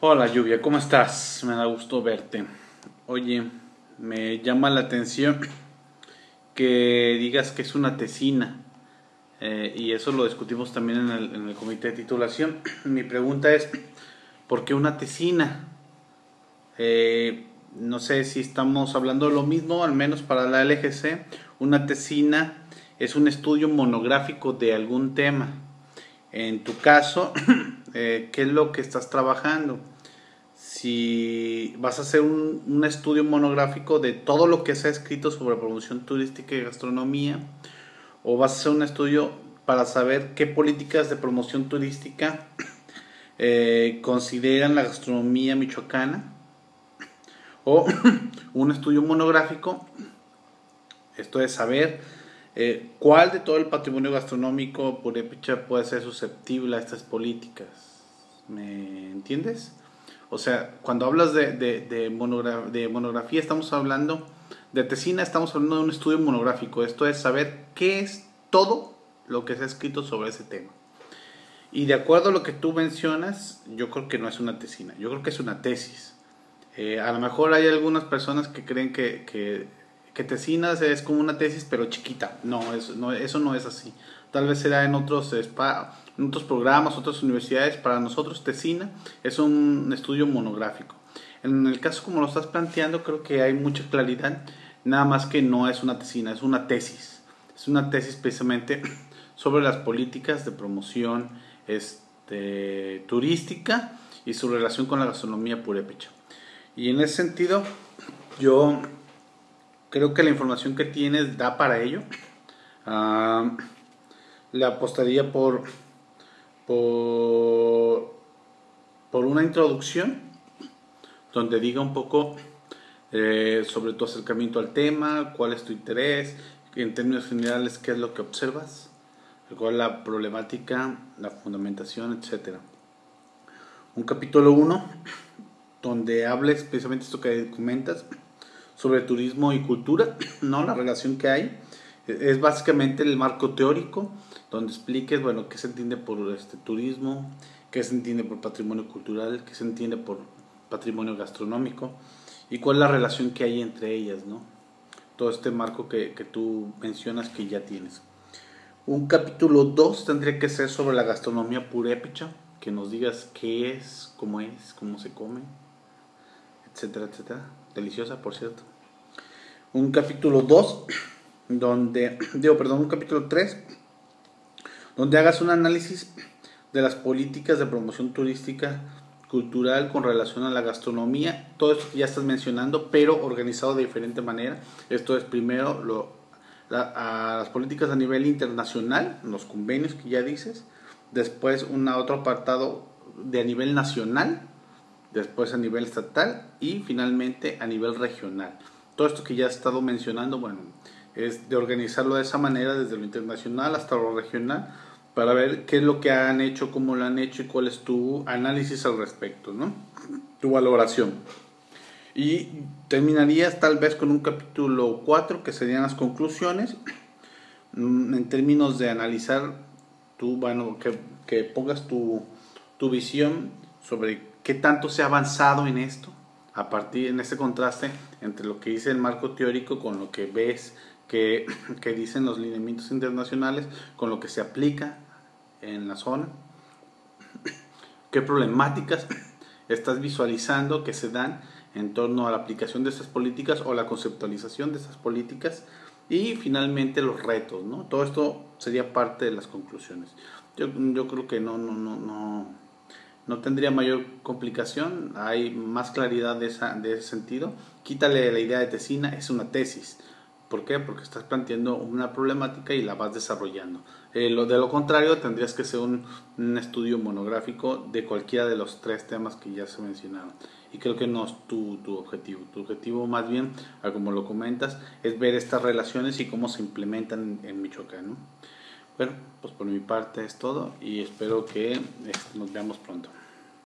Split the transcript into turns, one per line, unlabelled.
Hola Lluvia, ¿cómo estás? Me da gusto verte. Oye, me llama la atención que digas que es una tesina. Eh, y eso lo discutimos también en el, en el, comité de titulación. Mi pregunta es, ¿por qué una tesina? Eh, no sé si estamos hablando de lo mismo, al menos para la LGC. Una tesina es un estudio monográfico de algún tema. En tu caso, eh, qué es lo que estás trabajando. Si vas a hacer un, estudio monográfico de todo lo que se ha escrito sobre promoción turística y gastronomía, o vas a hacer un estudio para saber qué políticas de promoción turística eh, consideran la gastronomía michoacana, o un estudio monográfico, esto es saber eh, ¿Cuál de todo el patrimonio gastronómico purépecha puede ser susceptible a estas políticas? ¿Me entiendes? O sea, cuando hablas de, de, de, de, monografía, estamos hablando de tesina, estamos hablando de un estudio monográfico. Esto es saber qué es todo lo que se ha escrito sobre ese tema. Y de acuerdo a lo que tú mencionas, yo creo que no es una tesina, yo creo que es una tesis. Eh, a lo mejor hay algunas personas que creen que, que que tesinas es como una tesis pero chiquita. No, eso no, eso no es así. Tal vez será en otros, en otros programas, otras universidades. Para nosotros tesina es un estudio monográfico. En el caso como lo estás planteando creo que hay mucha claridad. Nada más que no es una tesina, es una tesis. Es una tesis precisamente sobre las políticas de promoción este, turística y su relación con la gastronomía purépecha. Y en ese sentido, yo creo que la información que tienes da para ello. Uh, le apostaría por, por, una introducción donde diga un poco eh, sobre tu acercamiento al tema, cuál es tu interés, en términos generales qué es lo que observas, cuál es la problemática, la fundamentación, etc. Un capítulo 1 donde hables precisamente esto que comentas sobre turismo y cultura, ¿no? La relación que hay. Es básicamente el marco teórico, donde expliques, bueno, qué se entiende por este turismo, qué se entiende por patrimonio cultural, qué se entiende por patrimonio gastronómico y cuál es la relación que hay entre ellas, ¿no? Todo este marco que, que tú mencionas que ya tienes. Un capítulo 2 tendría que ser sobre la gastronomía purépecha, que nos digas qué es, cómo es, cómo se come, etcétera, etcétera. Deliciosa, por cierto. Un capítulo 2, donde, digo, perdón, un capítulo 3, donde hagas un análisis de las políticas de promoción turística cultural con relación a la gastronomía. Todo esto que ya estás mencionando, pero organizado de diferente manera. Esto es primero lo, las políticas a nivel internacional, los convenios que ya dices. Después un otro apartado de a nivel nacional, después a nivel estatal y finalmente a nivel regional. Todo esto que ya he estado mencionando, bueno, es de organizarlo de esa manera desde lo internacional hasta lo regional para ver qué es lo que han hecho, cómo lo han hecho y cuál es tu análisis al respecto, ¿no? Tu valoración. Y terminarías tal vez con un capítulo 4 que serían las conclusiones mm, en términos de analizar tu, bueno, que, que pongas tu, tu visión sobre qué tanto se ha avanzado en esto, a partir en este contraste entre lo que dice el marco teórico con lo que ves que, que dicen los lineamientos internacionales, con lo que se aplica en la zona, qué problemáticas estás visualizando que se dan en torno a la aplicación de estas políticas o la conceptualización de estas políticas y finalmente los retos, ¿no? Todo esto sería parte de las conclusiones. Yo, yo creo que no, no, no, no no tendría mayor complicación, hay más claridad de, esa, de ese sentido. Quítale la idea de tesina, es una tesis. ¿Por qué? Porque estás planteando una problemática y la vas desarrollando. Eh, lo, de lo contrario, tendrías que ser un, estudio monográfico de cualquiera de los tres temas que ya se mencionaron. Y creo que no es tu, tu objetivo. Tu objetivo, más bien, como lo comentas, es ver estas relaciones y cómo se implementan en, en Michoacán. ¿no? Bueno, pues por mi parte es todo y espero que este, nos veamos pronto.